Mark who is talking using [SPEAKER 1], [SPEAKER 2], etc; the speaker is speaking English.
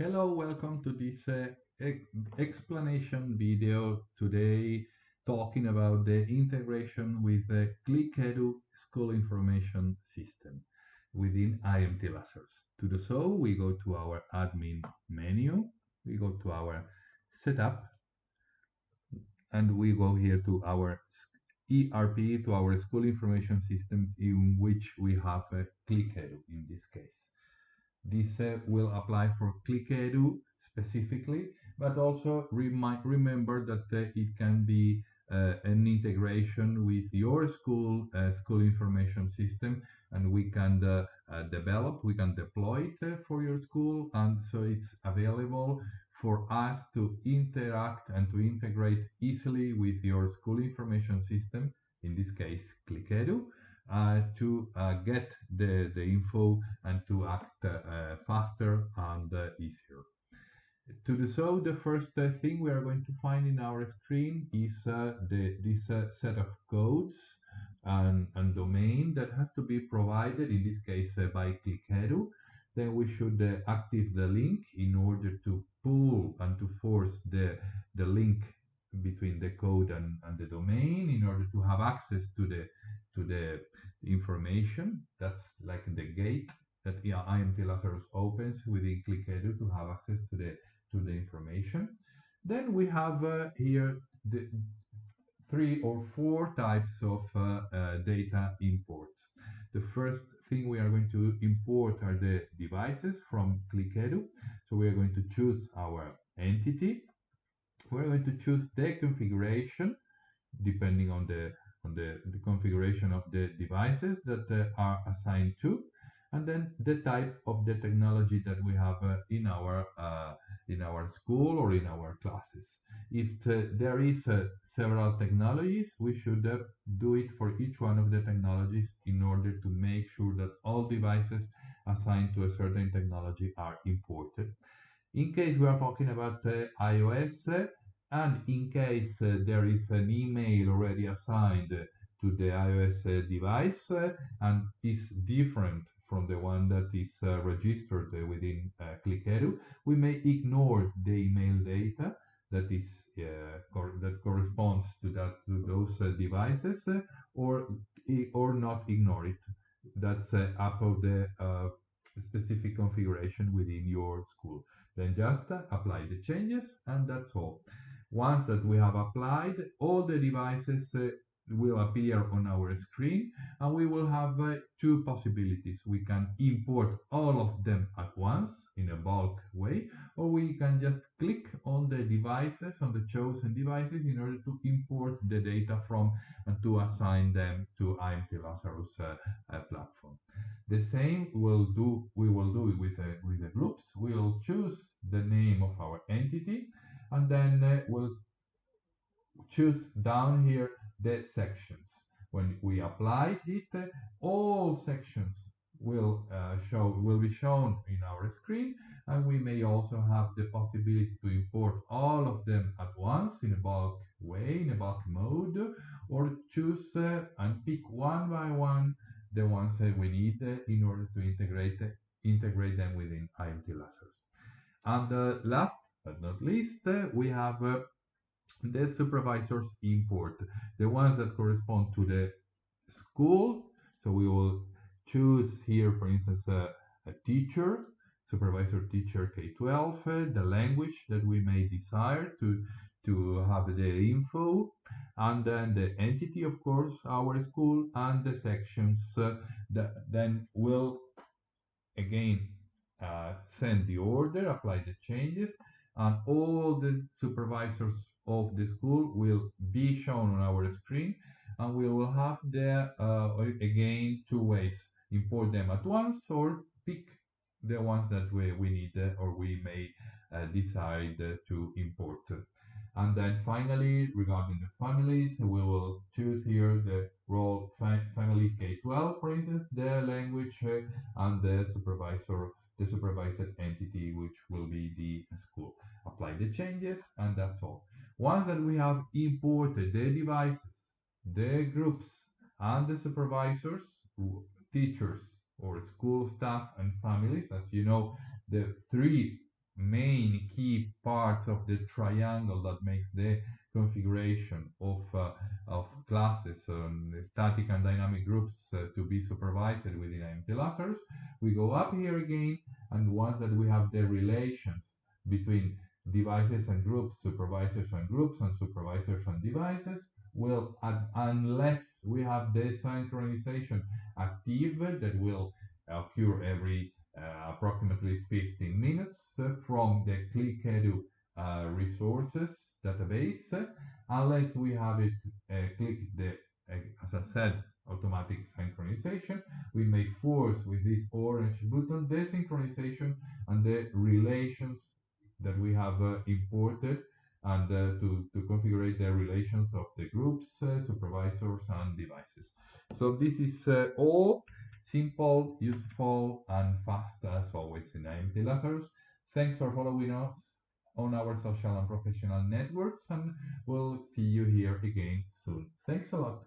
[SPEAKER 1] Hello, welcome to this uh, explanation video today talking about the integration with the ClickEdu school information system within IMT Lazarus. To do so, we go to our admin menu, we go to our setup, and we go here to our ERP, to our school information systems in which we have a ClickEdu in this case. This uh, will apply for ClickEdu specifically, but also remember that uh, it can be uh, an integration with your school uh, school information system and we can uh, develop, we can deploy it for your school and so it's available for us to interact and to integrate easily with your school information system, in this case ClickEdu, Uh, to uh, get the, the info and to act uh, faster and uh, easier. To do so, the first uh, thing we are going to find in our screen is the, this set of codes and, and domain that has to be provided, in this case by ClickEdu. Then we should active the link in order to pull and to force the, the link between the code and, and the domain in order to have access to the to the information. That's like the gate that IMT Lazarus opens within ClickEdu to have access to the to the information. Then we have uh, here the three or four types of uh, uh, data imports. The first thing we are going to import are the devices from ClickEdu. So we are going to choose our entity. We're going to choose the configuration depending on the on the, the configuration of the devices that uh, are assigned to and then the type of the technology that we have uh, in our uh, in our school or in our classes. If uh, there is uh, several technologies, we should uh, do it for each one of the technologies in order to make sure that all devices assigned to a certain technology are imported. In case we are talking about iOS, and in case uh, there is an email already assigned to the iOS uh, device uh, and is different from the one that is uh, registered within uh, ClickEdu, we may ignore the email data that is uh, cor that corresponds to that to those devices, or or not ignore it. That's up of the specific configuration within your school. Then just apply the changes, and that's all. Once that we have applied, all the devices uh, will appear on our screen and we will have uh, two possibilities. We can import all of them at once in a bulk way or we can just click on the devices, on the chosen devices in order to import the data from and to assign them to IMT Lazarus uh, uh, platform. The same will do we will do it with, uh, with the groups. We'll choose the name of our entity and then uh, we'll choose down here the sections. When we apply it, uh, all sections will uh, show will be shown in our screen and we may also have the possibility to import all of them at once in a bulk way in a bulk mode or choose uh, and pick one by one the ones that we need uh, in order to integrate integrate them within IMT Lazarus. And uh, last but not least, uh, we have uh, the supervisors import, the ones that correspond to the school. So we will choose here, for instance, a, a teacher, supervisor teacher K12, uh, the language that we may desire to, to have the info, and then the entity, of course, our school, and the sections uh, that then will again uh, send the order, apply the changes, and all the supervisors of the school will be shown on our screen and we will have the uh, again two ways import them at once or pick the ones that we, we need uh, or we may uh, decide to import and then finally regarding the families we will choose here the role family K12 for instance the language uh, and the supervisor the supervised entity, which will be the school. Apply the changes, and that's all. Once that we have imported the devices, the groups, and the supervisors, teachers, or school staff and families, as you know, the three main key parts of the triangle that makes the configuration of, uh, of classes static and dynamic groups uh, to be supervised within IMT Lazarus. We go up here again, and once that we have the relations between devices and groups, supervisors and groups, and supervisors and devices, will, well, unless we have the synchronization active that will occur every uh, approximately 15 minutes uh, from the ClickEdu uh, resources database, unless we have it click the, as I said, automatic synchronization, we may force with this orange button the synchronization and the relations that we have uh, imported and uh, to, to configure the relations of the groups, uh, supervisors, and devices. So this is all simple, useful, and fast as always in IMT Lazarus. Thanks for following us on our social and professional networks, and we'll see you here again soon. Thanks a lot.